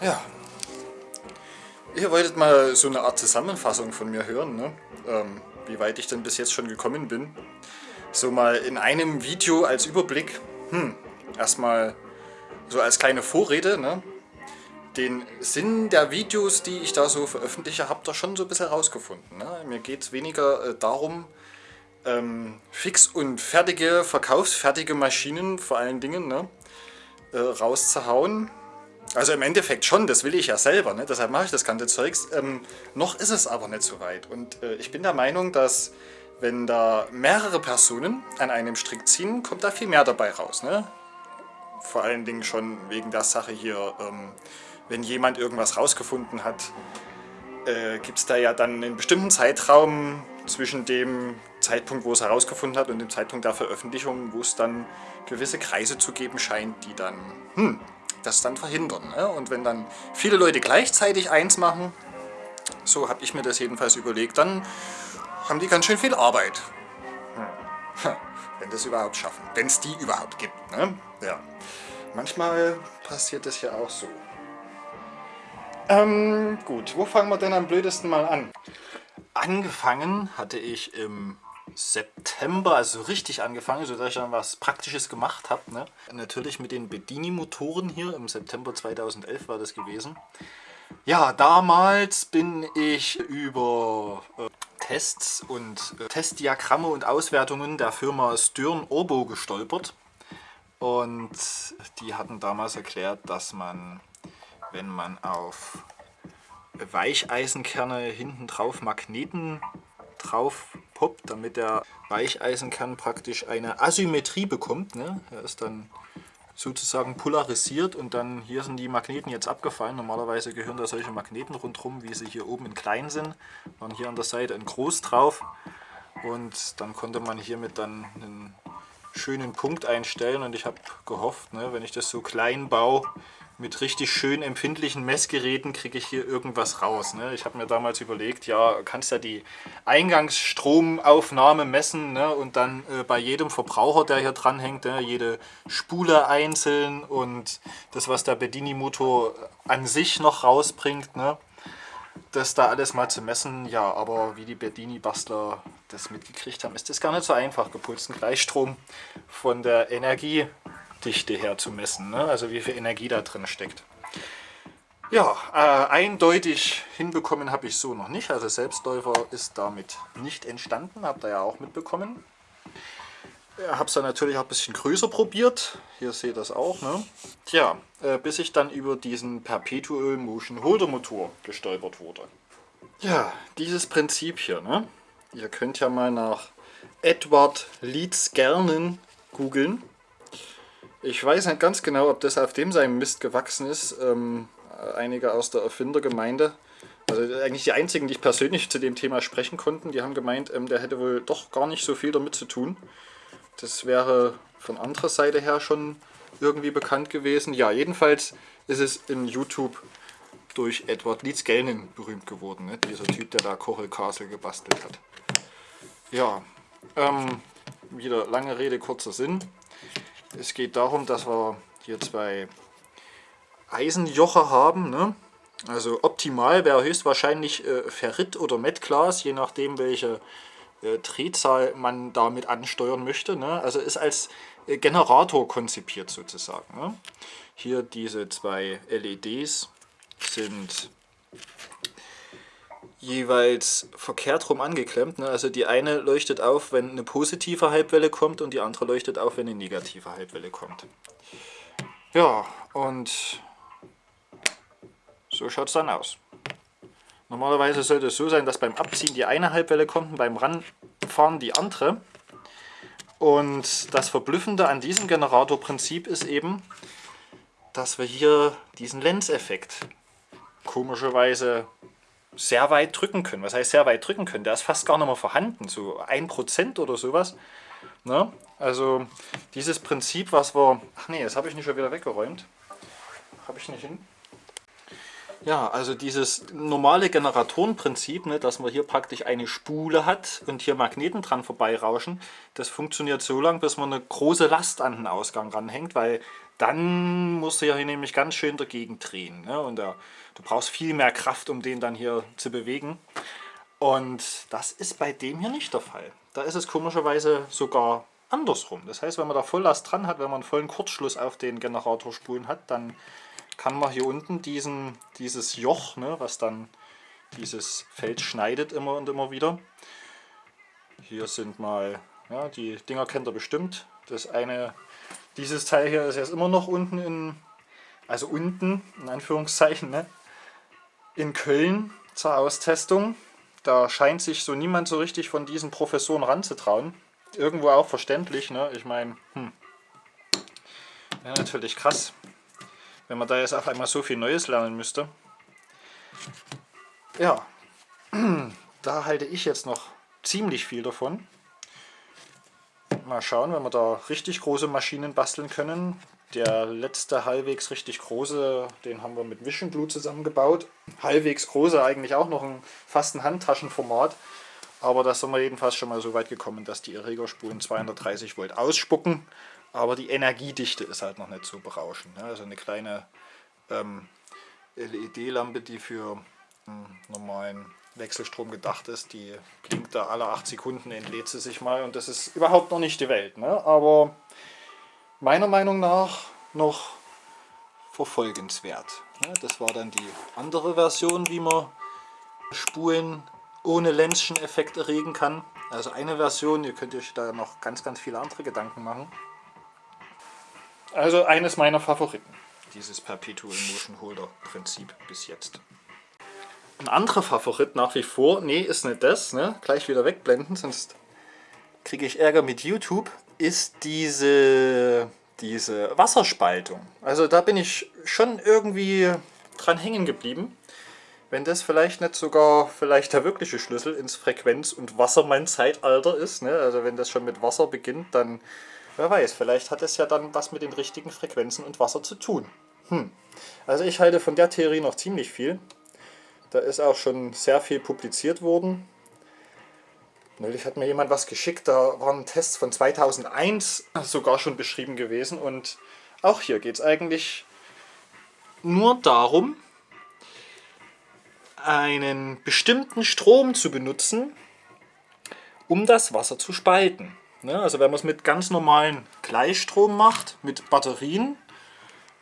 Ja. Ihr wolltet mal so eine Art Zusammenfassung von mir hören, ne? Ähm, wie weit ich denn bis jetzt schon gekommen bin. So mal in einem Video als Überblick. Hm, erstmal so als kleine Vorrede, ne? Den Sinn der Videos, die ich da so veröffentliche, habt ihr schon so ein bisschen herausgefunden. Ne? Mir geht es weniger äh, darum, ähm, fix und fertige, verkaufsfertige Maschinen vor allen Dingen ne? äh, rauszuhauen. Also im Endeffekt schon, das will ich ja selber, ne? deshalb mache ich das ganze Zeugs. Ähm, noch ist es aber nicht so weit. Und äh, ich bin der Meinung, dass wenn da mehrere Personen an einem Strick ziehen, kommt da viel mehr dabei raus. Ne? Vor allen Dingen schon wegen der Sache hier, ähm, wenn jemand irgendwas rausgefunden hat, äh, gibt es da ja dann einen bestimmten Zeitraum zwischen dem Zeitpunkt, wo es herausgefunden hat und dem Zeitpunkt der Veröffentlichung, wo es dann gewisse Kreise zu geben scheint, die dann hm, das dann verhindern. Ne? Und wenn dann viele Leute gleichzeitig eins machen, so habe ich mir das jedenfalls überlegt, dann haben die ganz schön viel Arbeit. Hm. Wenn das überhaupt schaffen. Wenn es die überhaupt gibt. Ne? Ja. Manchmal passiert das ja auch so. Ähm, gut, wo fangen wir denn am blödesten mal an? Angefangen hatte ich im September, also richtig angefangen, sodass ich dann was Praktisches gemacht habe. Ne? Natürlich mit den Bedini-Motoren hier, im September 2011 war das gewesen. Ja, damals bin ich über äh, Tests und äh, Testdiagramme und Auswertungen der Firma Stern Orbo gestolpert. Und die hatten damals erklärt, dass man, wenn man auf Weicheisenkerne hinten drauf Magneten drauf poppt, damit der Weicheisenkern praktisch eine Asymmetrie bekommt. Ne? Er ist dann sozusagen polarisiert und dann hier sind die Magneten jetzt abgefallen. Normalerweise gehören da solche Magneten rundherum, wie sie hier oben in klein sind. Waren hier an der Seite ein groß drauf und dann konnte man hiermit dann einen schönen Punkt einstellen und ich habe gehofft, ne, wenn ich das so klein baue, mit richtig schön empfindlichen Messgeräten kriege ich hier irgendwas raus. Ne? Ich habe mir damals überlegt, ja, kannst ja die Eingangsstromaufnahme messen ne? und dann äh, bei jedem Verbraucher, der hier dran hängt, ne? jede Spule einzeln und das, was der Bedini-Motor an sich noch rausbringt, ne? das da alles mal zu messen. Ja, aber wie die Bedini-Bastler das mitgekriegt haben, ist das gar nicht so einfach, gepulsten Gleichstrom von der Energie Dichte her zu messen, ne? also wie viel Energie da drin steckt. Ja, äh, eindeutig hinbekommen habe ich so noch nicht, also Selbstläufer ist damit nicht entstanden, habt ihr ja auch mitbekommen. Ich habe es dann natürlich auch ein bisschen größer probiert, hier seht ihr das auch. Ne? Tja, äh, bis ich dann über diesen Perpetual Motion Holder Motor gestolpert wurde. Ja, dieses Prinzip hier, ne? ihr könnt ja mal nach Edward Leeds Gernen googeln. Ich weiß nicht ganz genau, ob das auf dem seinem Mist gewachsen ist. Ähm, einige aus der Erfindergemeinde, also eigentlich die einzigen, die ich persönlich zu dem Thema sprechen konnten, die haben gemeint, ähm, der hätte wohl doch gar nicht so viel damit zu tun. Das wäre von anderer Seite her schon irgendwie bekannt gewesen. Ja, jedenfalls ist es in YouTube durch Edward Leeds Gelnen berühmt geworden. Ne? Dieser Typ, der da Coral Castle gebastelt hat. Ja, ähm, wieder lange Rede, kurzer Sinn. Es geht darum, dass wir hier zwei Eisenjoche haben. Ne? Also optimal wäre höchstwahrscheinlich äh, Ferrit oder Metglas, je nachdem welche äh, Drehzahl man damit ansteuern möchte. Ne? Also ist als äh, Generator konzipiert sozusagen. Ne? Hier diese zwei LEDs sind jeweils verkehrt rum angeklemmt. Ne? Also die eine leuchtet auf, wenn eine positive Halbwelle kommt und die andere leuchtet auf, wenn eine negative Halbwelle kommt. Ja, und so schaut es dann aus. Normalerweise sollte es so sein, dass beim Abziehen die eine Halbwelle kommt und beim Ranfahren die andere. Und das Verblüffende an diesem Generatorprinzip ist eben, dass wir hier diesen Lenzeffekt komischerweise sehr weit drücken können. Was heißt sehr weit drücken können? Der ist fast gar nicht mehr vorhanden, so 1% oder sowas. Ne? Also dieses Prinzip, was wir... Ach nee, das habe ich nicht schon wieder weggeräumt. Habe ich nicht hin. Ja, also dieses normale Generatorenprinzip, ne, dass man hier praktisch eine Spule hat und hier Magneten dran vorbeirauschen, das funktioniert so lange, bis man eine große Last an den Ausgang ranhängt, weil dann du ja hier nämlich ganz schön dagegen drehen. Ne? Und da, du brauchst viel mehr Kraft, um den dann hier zu bewegen. Und das ist bei dem hier nicht der Fall. Da ist es komischerweise sogar andersrum. Das heißt, wenn man da Volllast dran hat, wenn man einen vollen Kurzschluss auf den Generatorspulen hat, dann kann man hier unten diesen, dieses Joch, ne, was dann dieses Feld schneidet immer und immer wieder. Hier sind mal, ja, die Dinger kennt ihr bestimmt. Das eine, dieses Teil hier ist jetzt immer noch unten in, also unten, in Anführungszeichen, ne, in Köln zur Austestung. Da scheint sich so niemand so richtig von diesen Professoren ranzutrauen. Irgendwo auch verständlich, ne? Ich meine, hm. Ja, natürlich krass, wenn man da jetzt auf einmal so viel Neues lernen müsste. Ja, da halte ich jetzt noch ziemlich viel davon. Mal schauen, wenn wir da richtig große Maschinen basteln können. Der letzte halbwegs richtig große, den haben wir mit Vision Blue zusammengebaut. Halbwegs große, eigentlich auch noch ein, fast ein Handtaschenformat. Aber da sind wir jedenfalls schon mal so weit gekommen, dass die Erregerspulen 230 Volt ausspucken. Aber die Energiedichte ist halt noch nicht so berauschend. Ne? Also eine kleine ähm, LED-Lampe, die für einen normalen Wechselstrom gedacht ist, die blinkt da alle 8 Sekunden, entlädt sie sich mal und das ist überhaupt noch nicht die Welt. Ne? Aber meiner Meinung nach noch verfolgenswert. Das war dann die andere Version, wie man Spulen ohne Lenzschen Effekt erregen kann. Also eine Version, ihr könnt euch da noch ganz, ganz viele andere Gedanken machen. Also eines meiner Favoriten, dieses Perpetual Motion Holder Prinzip bis jetzt. Ein anderer Favorit nach wie vor, nee, ist nicht das, ne? gleich wieder wegblenden, sonst kriege ich Ärger mit YouTube, ist diese, diese Wasserspaltung. Also da bin ich schon irgendwie dran hängen geblieben. Wenn das vielleicht nicht sogar vielleicht der wirkliche Schlüssel ins Frequenz- und Wassermann-Zeitalter ist, ne? also wenn das schon mit Wasser beginnt, dann, wer weiß, vielleicht hat es ja dann was mit den richtigen Frequenzen und Wasser zu tun. Hm. Also ich halte von der Theorie noch ziemlich viel. Da ist auch schon sehr viel publiziert worden. Neulich hat mir jemand was geschickt, da waren Tests von 2001 sogar schon beschrieben gewesen. Und auch hier geht es eigentlich nur darum, einen bestimmten Strom zu benutzen, um das Wasser zu spalten. Ne, also wenn man es mit ganz normalen Gleichstrom macht, mit Batterien,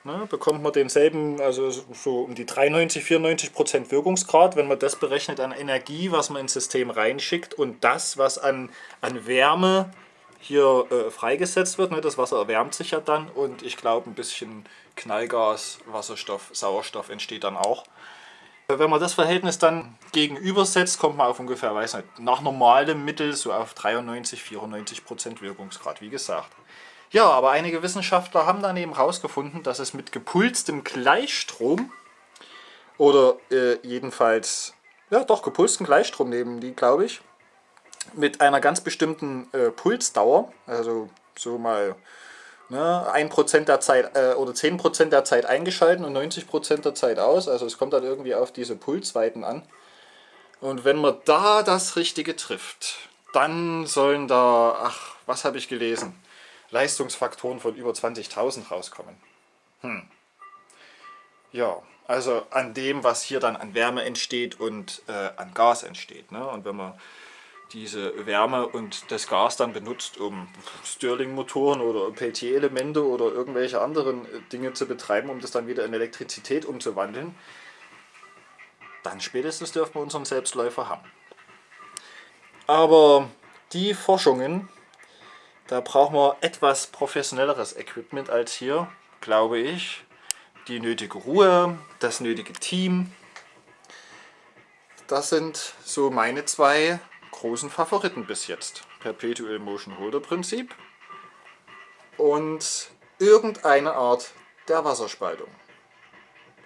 Ne, bekommt man denselben, also so um die 93, 94 Prozent Wirkungsgrad, wenn man das berechnet an Energie, was man ins System reinschickt und das, was an, an Wärme hier äh, freigesetzt wird. Ne, das Wasser erwärmt sich ja dann und ich glaube ein bisschen Knallgas, Wasserstoff, Sauerstoff entsteht dann auch. Wenn man das Verhältnis dann gegenübersetzt, kommt man auf ungefähr, weiß nicht, nach normalem Mittel so auf 93, 94 Prozent Wirkungsgrad, wie gesagt. Ja, aber einige Wissenschaftler haben dann eben herausgefunden, dass es mit gepulstem Gleichstrom oder äh, jedenfalls, ja doch, gepulsten Gleichstrom nehmen die, glaube ich, mit einer ganz bestimmten äh, Pulsdauer, also so mal ne, 1% der Zeit äh, oder 10% der Zeit eingeschalten und 90% der Zeit aus, also es kommt dann irgendwie auf diese Pulsweiten an. Und wenn man da das Richtige trifft, dann sollen da, ach, was habe ich gelesen? Leistungsfaktoren von über 20.000 rauskommen. Hm. Ja, also an dem, was hier dann an Wärme entsteht und äh, an Gas entsteht. Ne? Und wenn man diese Wärme und das Gas dann benutzt, um Stirling-Motoren oder Peltier-Elemente oder irgendwelche anderen äh, Dinge zu betreiben, um das dann wieder in Elektrizität umzuwandeln, dann spätestens dürfen wir unseren Selbstläufer haben. Aber die Forschungen da brauchen wir etwas professionelleres Equipment als hier, glaube ich. Die nötige Ruhe, das nötige Team. Das sind so meine zwei großen Favoriten bis jetzt. Perpetual Motion Holder Prinzip und irgendeine Art der Wasserspaltung.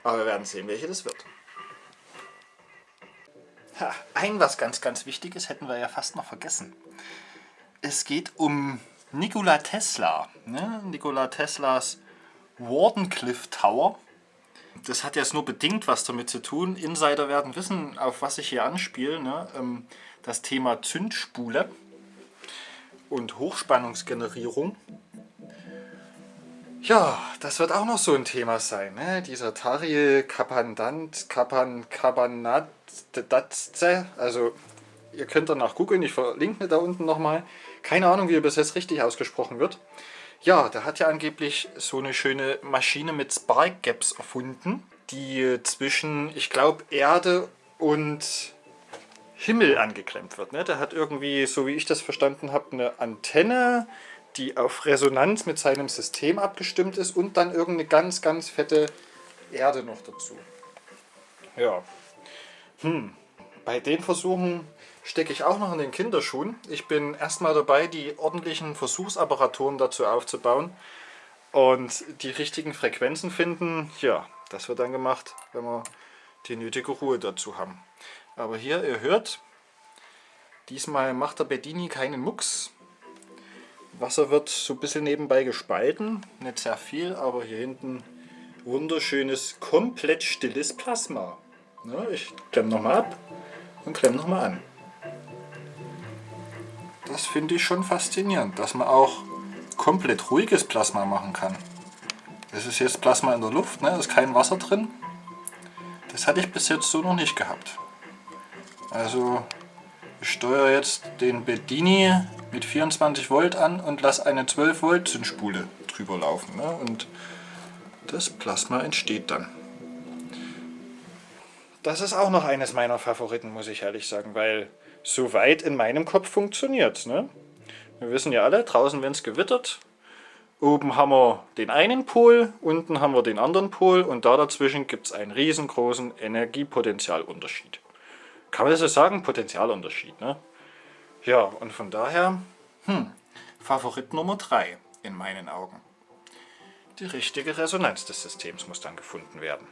Aber wir werden sehen, welche das wird. Ha, ein was ganz, ganz Wichtiges hätten wir ja fast noch vergessen. Es geht um Nikola Tesla. Ne? Nikola Teslas Wardenclyffe Tower. Das hat jetzt nur bedingt was damit zu tun. Insider werden wissen, auf was ich hier anspiele. Ne? Ähm, das Thema Zündspule und Hochspannungsgenerierung. Ja, das wird auch noch so ein Thema sein. Ne? Dieser Tariel Kapandant, Kapan, Kabanat, also ihr könnt danach googeln, ich verlinke mir da unten nochmal. Keine Ahnung, wie er bis jetzt richtig ausgesprochen wird. Ja, der hat ja angeblich so eine schöne Maschine mit Spark Gaps erfunden, die zwischen, ich glaube, Erde und Himmel angeklemmt wird. Ne? Der hat irgendwie, so wie ich das verstanden habe, eine Antenne, die auf Resonanz mit seinem System abgestimmt ist und dann irgendeine ganz, ganz fette Erde noch dazu. Ja. Hm. Bei den Versuchen stecke ich auch noch in den Kinderschuhen. Ich bin erstmal dabei, die ordentlichen Versuchsapparaturen dazu aufzubauen und die richtigen Frequenzen finden. Ja, das wird dann gemacht, wenn wir die nötige Ruhe dazu haben. Aber hier, ihr hört, diesmal macht der Bedini keinen Mucks. Wasser wird so ein bisschen nebenbei gespalten, nicht sehr viel, aber hier hinten wunderschönes, komplett stilles Plasma. Ich klemme nochmal ab und klemme nochmal an. Das finde ich schon faszinierend, dass man auch komplett ruhiges Plasma machen kann. Das ist jetzt Plasma in der Luft, ne? ist kein Wasser drin. Das hatte ich bis jetzt so noch nicht gehabt. Also ich steuere jetzt den Bedini mit 24 Volt an und lasse eine 12 Volt Zündspule drüber laufen. Ne? Und das Plasma entsteht dann. Das ist auch noch eines meiner Favoriten, muss ich ehrlich sagen, weil so weit in meinem Kopf funktioniert ne? Wir wissen ja alle, draußen wenn es gewittert, oben haben wir den einen Pol, unten haben wir den anderen Pol und da dazwischen gibt es einen riesengroßen Energiepotentialunterschied. Kann man das so sagen? Potenzialunterschied, ne? Ja, und von daher, hm, Favorit Nummer 3 in meinen Augen. Die richtige Resonanz des Systems muss dann gefunden werden.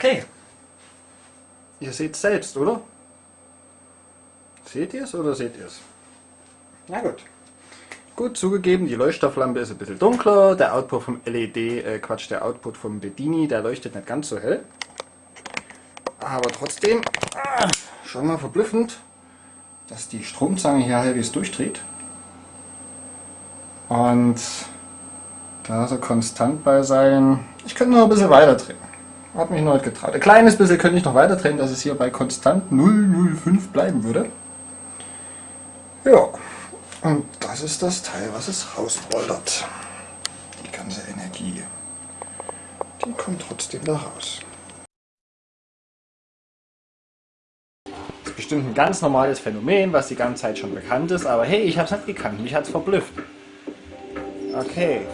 Okay. Ihr seht es selbst, oder? Seht ihr es oder seht ihr es? Na gut. Gut, zugegeben, die Leuchtstofflampe ist ein bisschen dunkler. Der Output vom LED, äh, Quatsch, der Output vom Bedini, der leuchtet nicht ganz so hell. Aber trotzdem, ah, schon mal verblüffend, dass die Stromzange hier halbwegs durchdreht. Und da so konstant bei sein. Ich könnte noch ein bisschen weiter drehen. Hat mich noch nicht getraut. Ein kleines bisschen könnte ich noch weiter drehen, dass es hier bei konstant 0,05 bleiben würde. Ja, und das ist das Teil, was es rausrollert. Die ganze Energie. Die kommt trotzdem da raus. Das ist bestimmt ein ganz normales Phänomen, was die ganze Zeit schon bekannt ist, aber hey, ich habe es nicht gekannt, mich hat es verblüfft. Okay,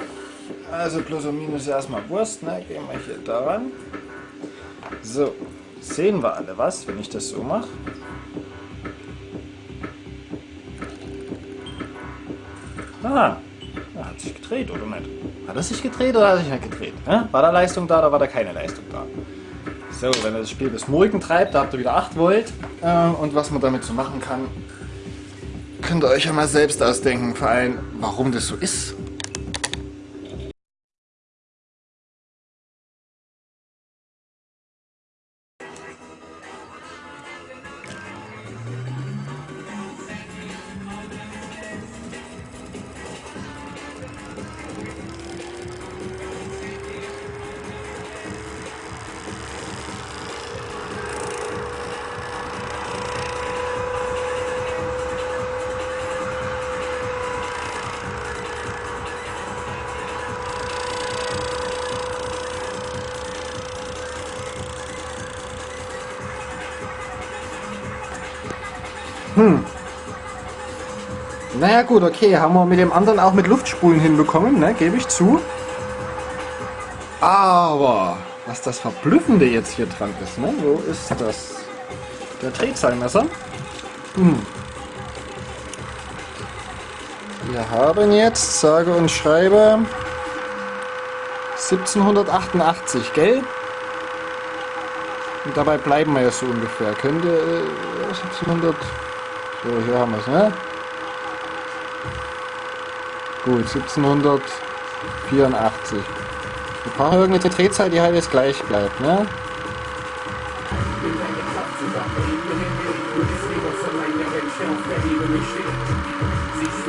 also plus und minus erstmal Wurst, ne? gehen wir hier daran. So, sehen wir alle was, wenn ich das so mache? Ah, hat sich gedreht, oder nicht? Hat er sich gedreht oder hat er sich nicht gedreht? War da Leistung da oder war da keine Leistung da? So, wenn er das Spiel bis morgen treibt, da habt ihr wieder 8 Volt. Äh, und was man damit so machen kann, könnt ihr euch ja mal selbst ausdenken, vor allem, warum das so ist. Gut, okay, haben wir mit dem anderen auch mit Luftspulen hinbekommen, ne? gebe ich zu. Aber was das Verblüffende jetzt hier dran ist, ne? wo ist das? Der Drehzahlmesser. Hm. Wir haben jetzt, sage und schreibe, 1788, gell? Und dabei bleiben wir ja so ungefähr. Könnte äh, 1700... So, hier haben wir es, ne? Gut, 1784. Wir brauchen irgendeine Drehzahl, die halt jetzt gleich bleibt, ne?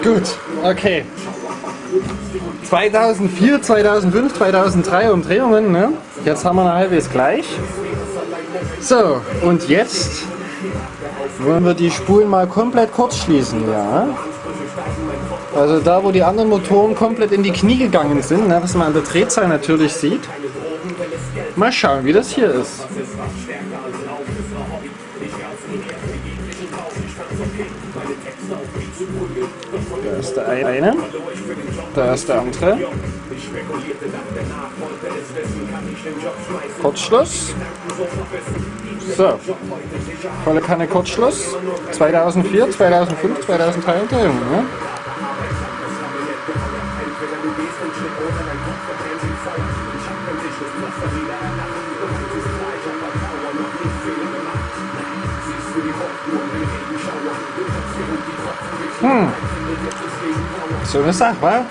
Gut, okay. 2004, 2005, 2003 Umdrehungen, ne? Jetzt haben wir eine halbwegs gleich. So, und jetzt wollen wir die Spulen mal komplett kurz schließen, ja? Also da, wo die anderen Motoren komplett in die Knie gegangen sind, ne, was man an der Drehzahl natürlich sieht. Mal schauen, wie das hier ist. Da ist der eine, da ist der andere. Kurzschluss. So, volle Kanne Kurzschluss. 2004, 2005, 2003 Umdrehungen. Ne? Hm. So eine Sache, wa?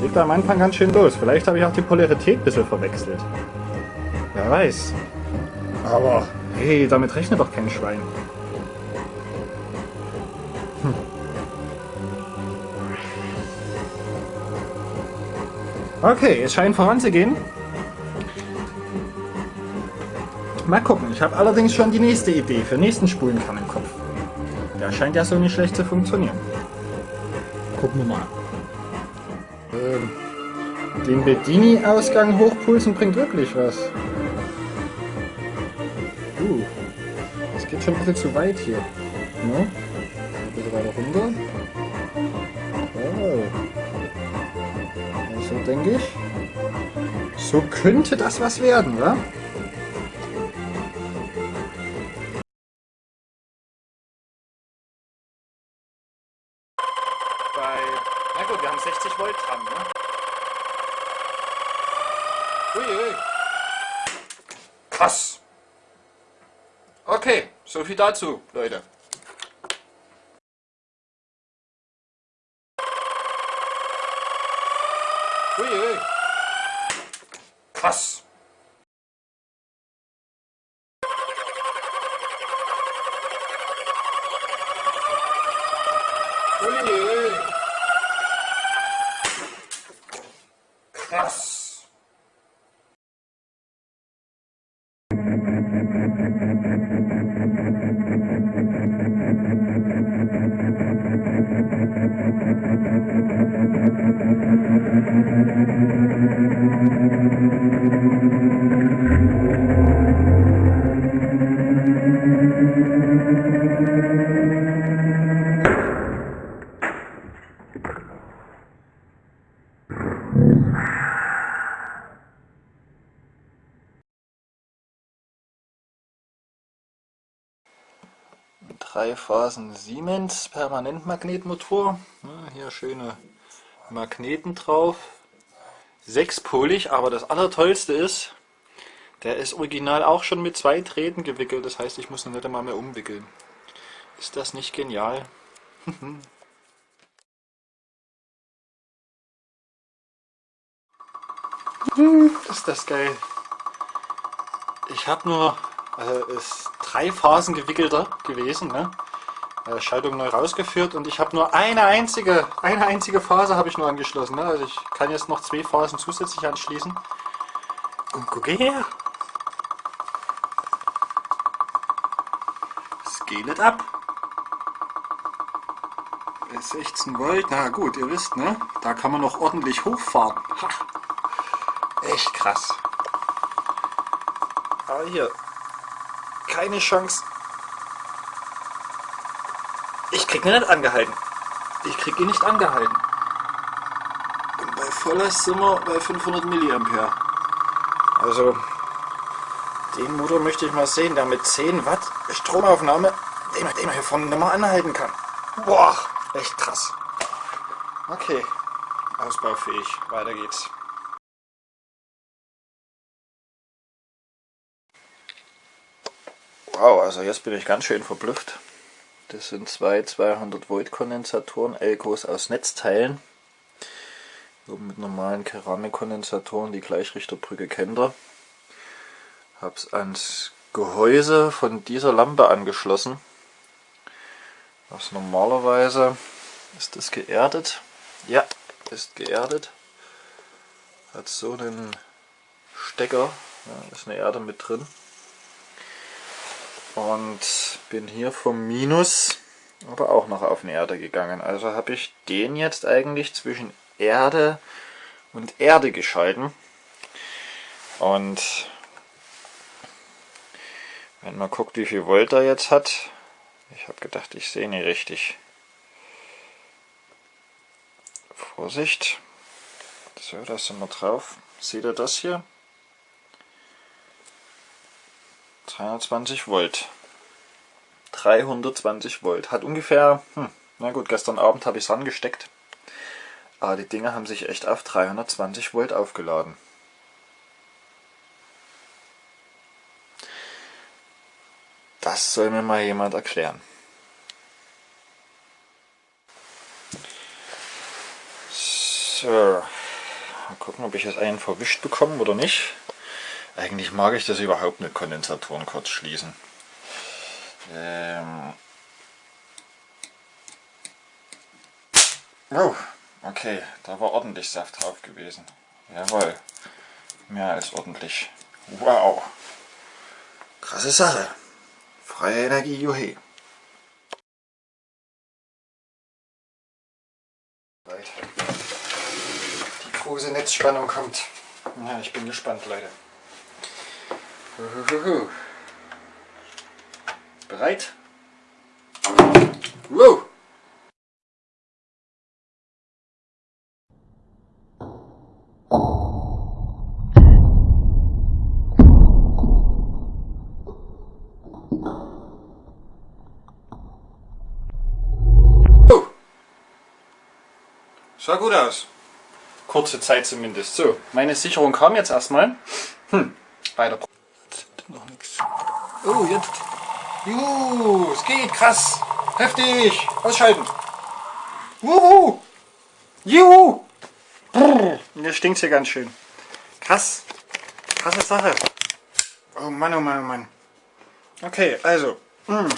Liegt am Anfang ganz schön los. Vielleicht habe ich auch die Polarität ein bisschen verwechselt. Wer weiß. Aber, hey, damit rechnet doch kein Schwein. Hm. Okay, es scheint voranzugehen. Mal gucken. Ich habe allerdings schon die nächste Idee für nächsten Spulenkern im Kopf. Der scheint ja so nicht schlecht zu funktionieren. Gucken wir mal. Ähm, den Bedini-Ausgang hochpulsen bringt wirklich was. Uh, das geht schon ein bisschen zu weit hier. Ne? Ein bisschen weiter runter. Oh. Also denke ich. So könnte das was werden, wa? Dazu, Leute. Uiui. Krass. Drei Phasen Siemens Permanentmagnetmotor. Hier schöne Magneten drauf. Sechspolig, aber das Allertollste ist, der ist original auch schon mit zwei Drähten gewickelt. Das heißt, ich muss ihn nicht einmal mehr umwickeln. Ist das nicht genial? ist das geil. Ich habe nur äh, ist drei Phasen gewickelter gewesen. Ne? Äh, Schaltung neu rausgeführt und ich habe nur eine einzige, eine einzige Phase habe ich nur angeschlossen. Ne? Also ich kann jetzt noch zwei Phasen zusätzlich anschließen. Und gucke her! Scalet ab! 16 Volt, na gut, ihr wisst, ne? Da kann man noch ordentlich hochfahren. Ha. Echt krass. Aber hier, keine Chance. Krieg ihn nicht angehalten. Ich krieg ihn nicht angehalten. Und bei Volllast sind wir bei 500 Milliampere. Also, den Motor möchte ich mal sehen, der mit 10 Watt Stromaufnahme, den man, den man hier vorne nicht mal anhalten kann. Boah, echt krass. Okay, ausbaufähig. Weiter geht's. Wow, also jetzt bin ich ganz schön verblüfft. Das sind zwei 200 Volt Kondensatoren, Elkos aus Netzteilen. Oben mit normalen Keramikkondensatoren, die Gleichrichterbrücke kennt ihr. Hab's ans Gehäuse von dieser Lampe angeschlossen. Was normalerweise ist das geerdet. Ja, ist geerdet. Hat so einen Stecker, ja, ist eine Erde mit drin und bin hier vom Minus aber auch noch auf eine Erde gegangen. Also habe ich den jetzt eigentlich zwischen Erde und Erde geschalten. Und wenn man guckt, wie viel Volt er jetzt hat, ich habe gedacht, ich sehe nicht richtig. Vorsicht. So, da sind wir drauf. Seht ihr das hier? 320 Volt. 320 Volt. Hat ungefähr, hm, na gut, gestern Abend habe ich es angesteckt. Aber die Dinger haben sich echt auf 320 Volt aufgeladen. Das soll mir mal jemand erklären. So, mal gucken, ob ich jetzt einen verwischt bekomme oder nicht. Eigentlich mag ich das überhaupt mit Kondensatoren kurz schließen. Ähm oh, okay, da war ordentlich Saft drauf gewesen. Jawohl, mehr als ordentlich. Wow, krasse Sache. Freie Energie, juhe. Die große Netzspannung kommt. Ja, ich bin gespannt, Leute. Bereit? Wow! Sah gut aus. Kurze Zeit zumindest. So, meine Sicherung kam jetzt erstmal. Hm, weiter. Oh, jetzt. Juhu, es geht, krass. Heftig. Ausschalten. Wuhu. Juhu. Brrr. Mir stinkt hier ganz schön. Krass. Krasse Sache. Oh Mann, oh Mann, oh Mann. Okay, also. Mm.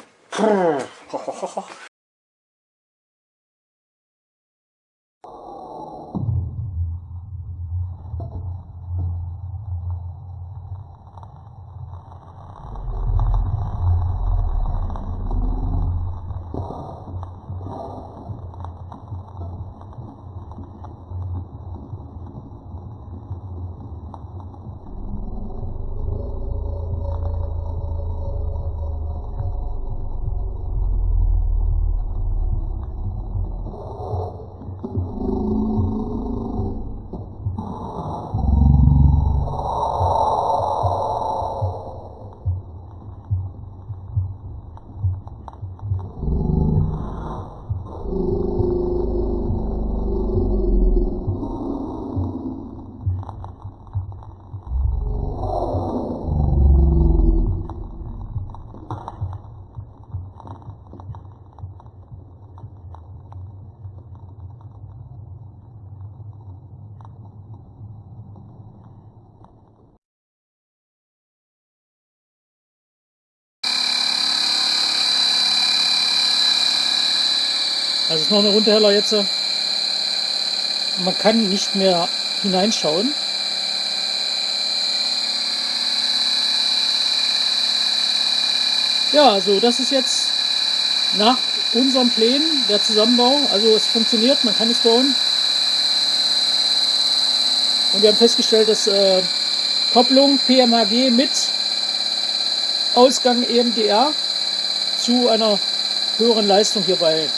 Noch eine Runterheller jetzt. Man kann nicht mehr hineinschauen. Ja, also das ist jetzt nach unseren Plänen der Zusammenbau. Also es funktioniert, man kann es bauen. Und wir haben festgestellt, dass äh, Kopplung PMHG mit Ausgang EMDR zu einer höheren Leistung hierbei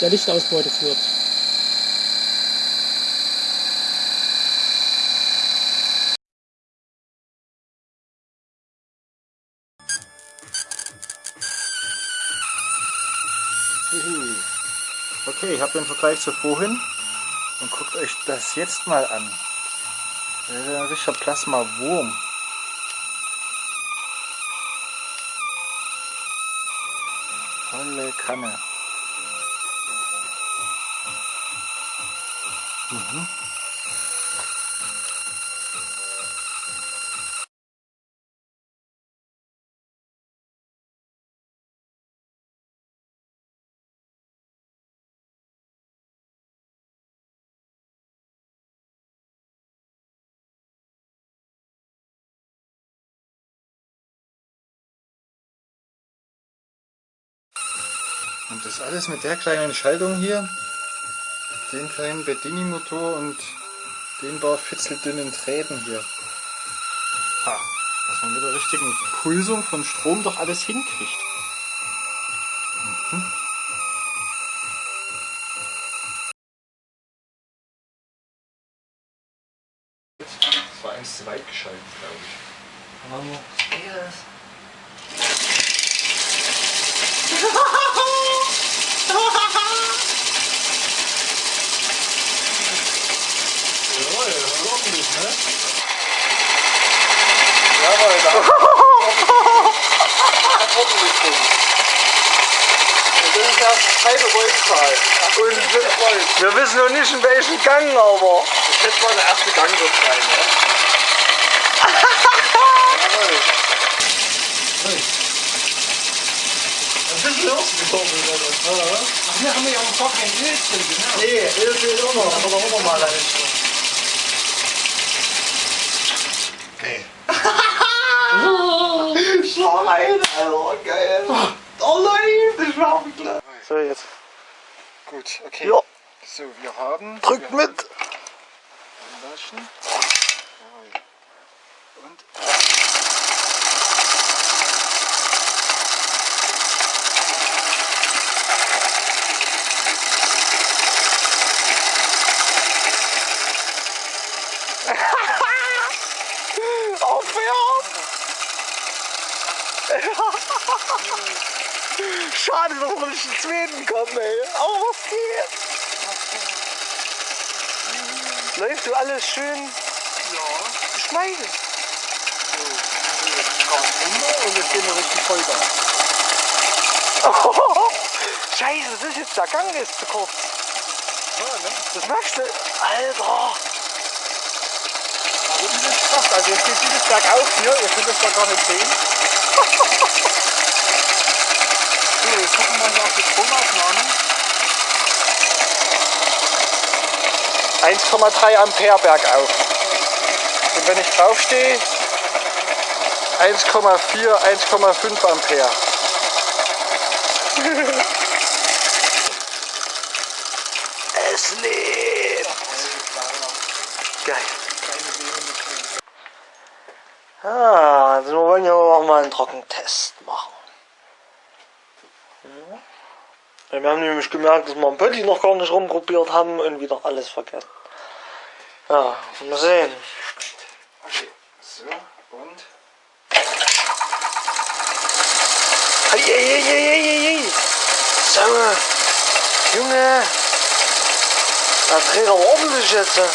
der Lichtausbeute führt. Okay, ich habe den Vergleich zu vorhin und guckt euch das jetzt mal an. Das ist ein richtiger Plasma-Wurm. Volle Kanne. Alles mit der kleinen Schaltung hier, den kleinen Bedini-Motor und den paar fitzeldünnen Drähten hier. Ha, dass man mit der richtigen Pulsung von Strom doch alles hinkriegt. Mhm. Das war eins zu weit geschaltet, glaube ich. Jawohl, ordentlich, ne? Jawohl, da. ordentlich drin. Und das ist das. Und wir, wir wissen noch nicht in welchen Gang, aber. Ich schätze mal, der erste Gang wird sein, ne? Jawohl. Hey. Was ist los gekommen, oder? Ach, hier haben wir ja auch gar kein Öl drin, genau. Nee, Öl fehlt auch noch, aber machen wir mal eins. Okay. Schwein, Alter, geil. Oh nein, das war auch klar. So, jetzt. Gut, okay. Ja, So, wir haben... drückt wir mit. haben. Und... Schade, dass wir nicht in Schweden kommen, ey. Aber was geht? Läuft du alles schön Ja. geschmeidig? Und jetzt gehen wir richtig Vollgas. Scheiße, das ist jetzt der Gang ist zu kurz. Ja, ne? Das machst du. Alter. Das ist jetzt krass. Also jetzt geht dieses bergauf hier. Ihr könnt das da gar nicht sehen. So, jetzt gucken wir mal hier auf die Stromaufnahme. 1,3 Ampere bergauf. Und wenn ich draufstehe, 1,4, 1,5 Ampere. es lebt. Geil. Ah, also wir wollen ja auch mal einen Trockentest machen. Ja, wir haben nämlich gemerkt, dass wir am Pötti noch gar nicht rumprobiert haben und wieder alles vergessen. Ja, mal sehen. Okay. So, und... Hey, hey, hey, hey. So, Junge. Da dreht aber ordentlich jetzt. ne?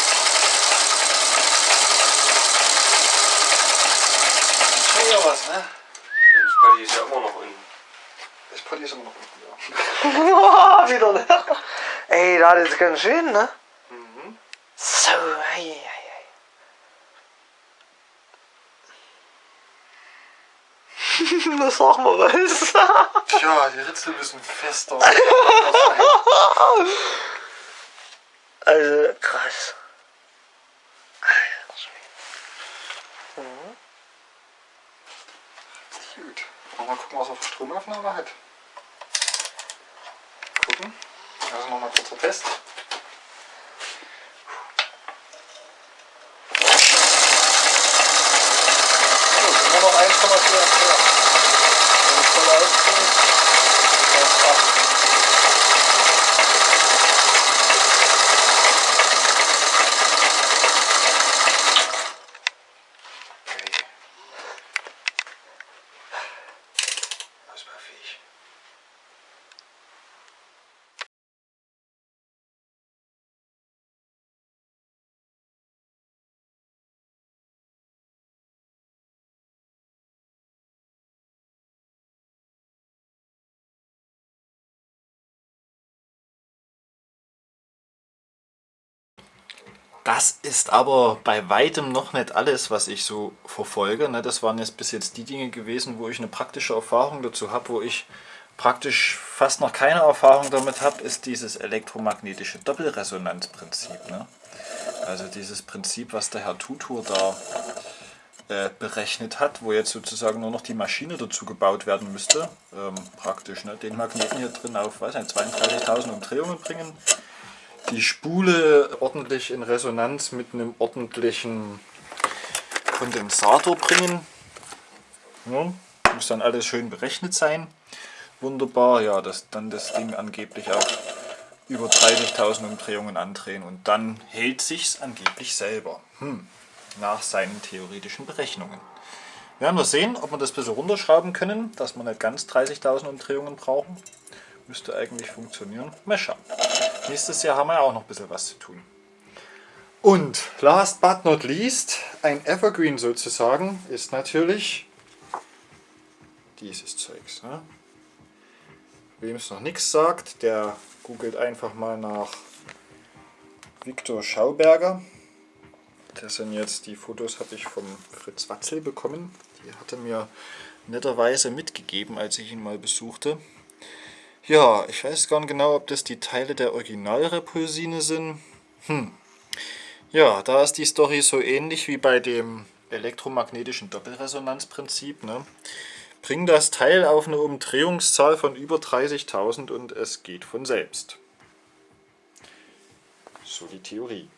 Schon ja was, ne? Das Buddy ist ja immer noch unten. Ich poliere immer noch unten, Wieder, ne? Ey, da ist ganz schön, ne? Mhm. So, hey, hey, hey. Das sag mal was. Tja, die Ritzel müssen fester. Also, krass. Gut. Mal gucken, was er für Stromaufnahme hat. Gucken. Also nochmal kurzer Test. Immer noch 1,4 Ampere. Wenn ich voll ausziehe, das ist Das ist aber bei weitem noch nicht alles, was ich so verfolge. Ne? Das waren jetzt bis jetzt die Dinge gewesen, wo ich eine praktische Erfahrung dazu habe, wo ich praktisch fast noch keine Erfahrung damit habe, ist dieses elektromagnetische Doppelresonanzprinzip. Ne? Also dieses Prinzip, was der Herr Tutor da äh, berechnet hat, wo jetzt sozusagen nur noch die Maschine dazu gebaut werden müsste. Ähm, praktisch, ne? den Magneten hier drin auf 32.000 Umdrehungen bringen, die Spule ordentlich in Resonanz mit einem ordentlichen Kondensator bringen. Ja, muss dann alles schön berechnet sein. Wunderbar, ja, dass dann das Ding angeblich auch über 30.000 Umdrehungen andrehen und dann hält sich's angeblich selber. Hm, nach seinen theoretischen Berechnungen. Wir werden wir sehen, ob wir das ein bisschen runterschrauben können, dass wir nicht ganz 30.000 Umdrehungen brauchen. Müsste eigentlich funktionieren. Mal schauen. Nächstes Jahr haben wir ja auch noch ein bisschen was zu tun. Und last but not least, ein Evergreen sozusagen, ist natürlich dieses Zeugs. Ne? Wem es noch nichts sagt, der googelt einfach mal nach Viktor Schauberger. Das sind jetzt die Fotos, habe ich vom Fritz Watzel bekommen. Die hatte mir netterweise mitgegeben, als ich ihn mal besuchte. Ja, ich weiß gar nicht genau, ob das die Teile der Originalrepulsine sind. Hm. Ja, da ist die Story so ähnlich wie bei dem elektromagnetischen Doppelresonanzprinzip. Ne? Bring das Teil auf eine Umdrehungszahl von über 30.000 und es geht von selbst. So die Theorie.